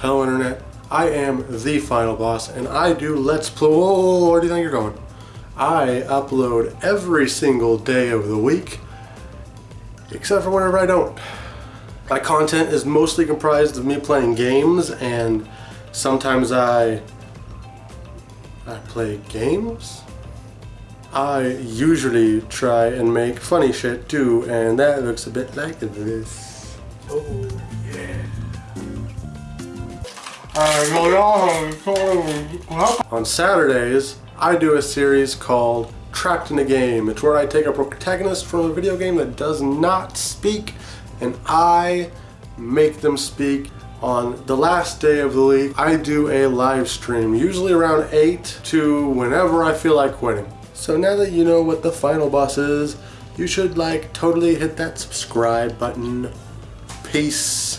Hello Internet, I am the Final Boss and I do Let's Play, whoa, where do you think you're going? I upload every single day of the week, except for whenever I don't. My content is mostly comprised of me playing games and sometimes I, I play games? I usually try and make funny shit too and that looks a bit like this. Oh On Saturdays, I do a series called Trapped in a Game. It's where I take a protagonist from a video game that does not speak and I make them speak. On the last day of the week, I do a live stream, usually around 8 to whenever I feel like quitting. So now that you know what the final boss is, you should like totally hit that subscribe button. Peace.